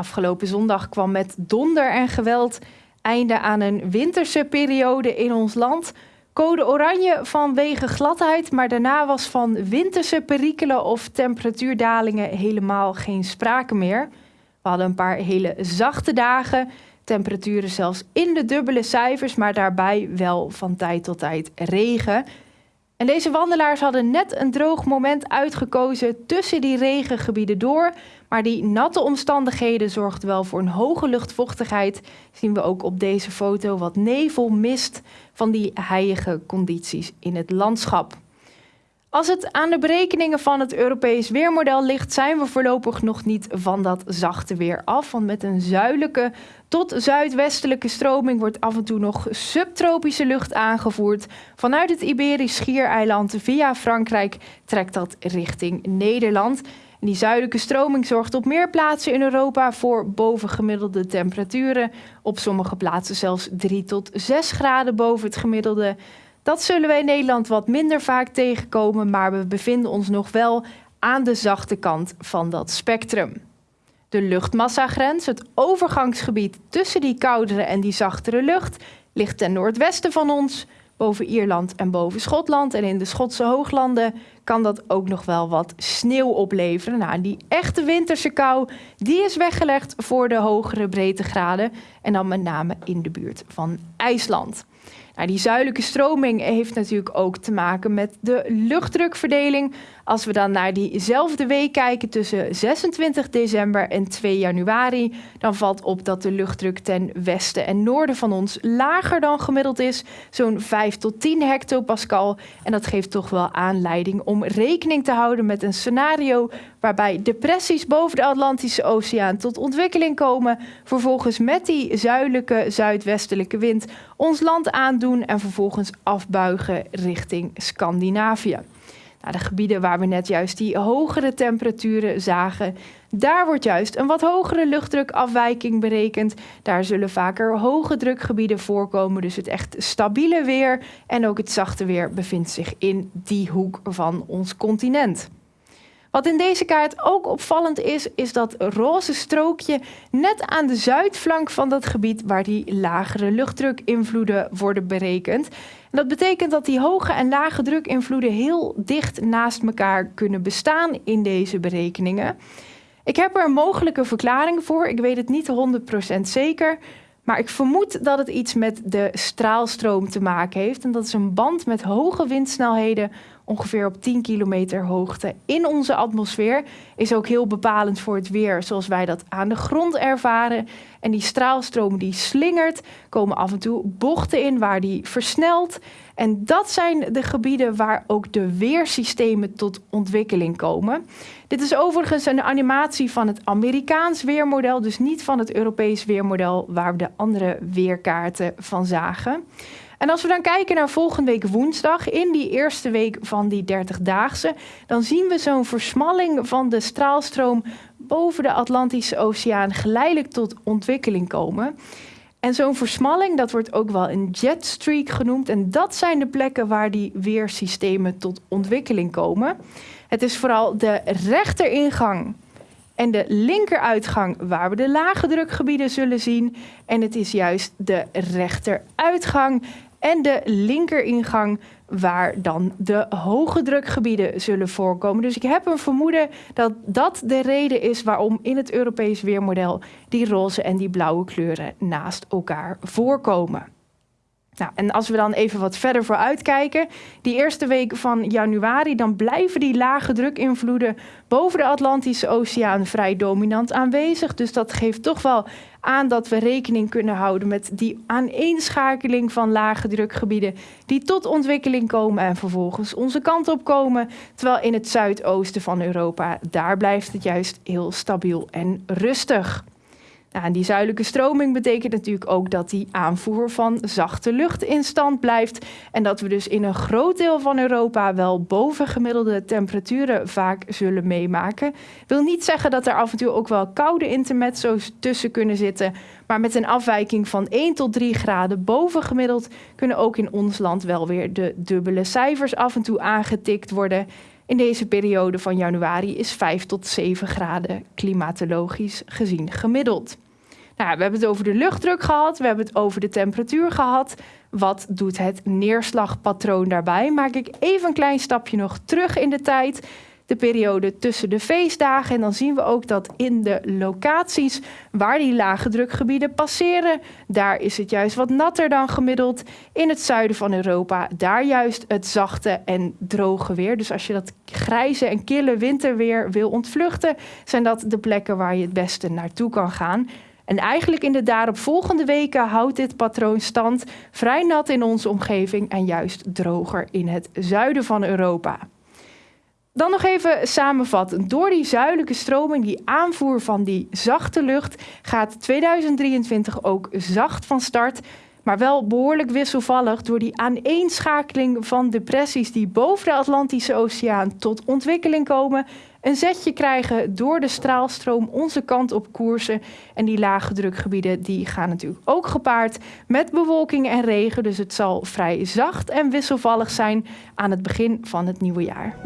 Afgelopen zondag kwam met donder en geweld einde aan een winterse periode in ons land. Code oranje vanwege gladheid, maar daarna was van winterse perikelen of temperatuurdalingen helemaal geen sprake meer. We hadden een paar hele zachte dagen, temperaturen zelfs in de dubbele cijfers, maar daarbij wel van tijd tot tijd regen. En deze wandelaars hadden net een droog moment uitgekozen tussen die regengebieden door. Maar die natte omstandigheden zorgden wel voor een hoge luchtvochtigheid. Zien we ook op deze foto wat nevel, mist van die heilige condities in het landschap. Als het aan de berekeningen van het Europees weermodel ligt, zijn we voorlopig nog niet van dat zachte weer af. Want met een zuidelijke tot zuidwestelijke stroming wordt af en toe nog subtropische lucht aangevoerd. Vanuit het Iberisch Schiereiland via Frankrijk trekt dat richting Nederland. Die zuidelijke stroming zorgt op meer plaatsen in Europa voor bovengemiddelde temperaturen. Op sommige plaatsen zelfs 3 tot 6 graden boven het gemiddelde. Dat zullen we in Nederland wat minder vaak tegenkomen, maar we bevinden ons nog wel aan de zachte kant van dat spectrum. De luchtmassagrens, het overgangsgebied tussen die koudere en die zachtere lucht, ligt ten noordwesten van ons, boven Ierland en boven Schotland. En in de Schotse hooglanden kan dat ook nog wel wat sneeuw opleveren. Nou, die echte winterse kou, die is weggelegd voor de hogere breedtegraden. En dan met name in de buurt van IJsland. Nou, die zuidelijke stroming heeft natuurlijk ook te maken met de luchtdrukverdeling. Als we dan naar diezelfde week kijken tussen 26 december en 2 januari, dan valt op dat de luchtdruk ten westen en noorden van ons lager dan gemiddeld is, zo'n 5 tot 10 hectopascal. En dat geeft toch wel aanleiding om rekening te houden met een scenario waarbij depressies boven de Atlantische Oceaan tot ontwikkeling komen, vervolgens met die zuidelijke zuidwestelijke wind ons land aandoen en vervolgens afbuigen richting Scandinavië. Nou, de gebieden waar we net juist die hogere temperaturen zagen, daar wordt juist een wat hogere luchtdrukafwijking berekend. Daar zullen vaker hoge drukgebieden voorkomen, dus het echt stabiele weer en ook het zachte weer bevindt zich in die hoek van ons continent. Wat in deze kaart ook opvallend is, is dat roze strookje net aan de zuidflank van dat gebied waar die lagere luchtdrukinvloeden worden berekend. En dat betekent dat die hoge en lage drukinvloeden heel dicht naast elkaar kunnen bestaan in deze berekeningen. Ik heb er een mogelijke verklaring voor. Ik weet het niet 100% zeker. Maar ik vermoed dat het iets met de straalstroom te maken heeft. En dat is een band met hoge windsnelheden ongeveer op 10 kilometer hoogte in onze atmosfeer. Is ook heel bepalend voor het weer zoals wij dat aan de grond ervaren. En die straalstroom die slingert, komen af en toe bochten in waar die versnelt. En dat zijn de gebieden waar ook de weersystemen tot ontwikkeling komen. Dit is overigens een animatie van het Amerikaans weermodel, dus niet van het Europees weermodel waar we de andere weerkaarten van zagen. En als we dan kijken naar volgende week woensdag, in die eerste week van die 30-daagse, dan zien we zo'n versmalling van de straalstroom boven de Atlantische Oceaan geleidelijk tot ontwikkeling komen. En zo'n versmalling, dat wordt ook wel een jetstreak genoemd. En dat zijn de plekken waar die weersystemen tot ontwikkeling komen. Het is vooral de rechteringang en de linkeruitgang waar we de lage drukgebieden zullen zien. En het is juist de rechteruitgang en de linkeringang waar dan de hoge drukgebieden zullen voorkomen. Dus ik heb een vermoeden dat dat de reden is waarom in het Europees weermodel die roze en die blauwe kleuren naast elkaar voorkomen. Nou, en als we dan even wat verder vooruit kijken, die eerste week van januari, dan blijven die lage drukinvloeden boven de Atlantische Oceaan vrij dominant aanwezig. Dus dat geeft toch wel aan dat we rekening kunnen houden met die aaneenschakeling van lage drukgebieden die tot ontwikkeling komen en vervolgens onze kant op komen. Terwijl in het zuidoosten van Europa, daar blijft het juist heel stabiel en rustig. Nou, en die zuidelijke stroming betekent natuurlijk ook dat die aanvoer van zachte lucht in stand blijft. En dat we dus in een groot deel van Europa wel bovengemiddelde temperaturen vaak zullen meemaken. Wil niet zeggen dat er af en toe ook wel koude intermezzo's tussen kunnen zitten. Maar met een afwijking van 1 tot 3 graden bovengemiddeld kunnen ook in ons land wel weer de dubbele cijfers af en toe aangetikt worden. In deze periode van januari is 5 tot 7 graden klimatologisch gezien gemiddeld. Nou, we hebben het over de luchtdruk gehad, we hebben het over de temperatuur gehad. Wat doet het neerslagpatroon daarbij? Maak ik even een klein stapje nog terug in de tijd de periode tussen de feestdagen. En dan zien we ook dat in de locaties waar die lage drukgebieden passeren, daar is het juist wat natter dan gemiddeld. In het zuiden van Europa, daar juist het zachte en droge weer. Dus als je dat grijze en kille winterweer wil ontvluchten, zijn dat de plekken waar je het beste naartoe kan gaan. En eigenlijk in de daaropvolgende weken houdt dit patroon stand. Vrij nat in onze omgeving en juist droger in het zuiden van Europa. Dan nog even samenvatten. Door die zuidelijke stroming, die aanvoer van die zachte lucht, gaat 2023 ook zacht van start. Maar wel behoorlijk wisselvallig door die aaneenschakeling van depressies die boven de Atlantische Oceaan tot ontwikkeling komen. Een zetje krijgen door de straalstroom onze kant op koersen. En die lage drukgebieden die gaan natuurlijk ook gepaard met bewolking en regen. Dus het zal vrij zacht en wisselvallig zijn aan het begin van het nieuwe jaar.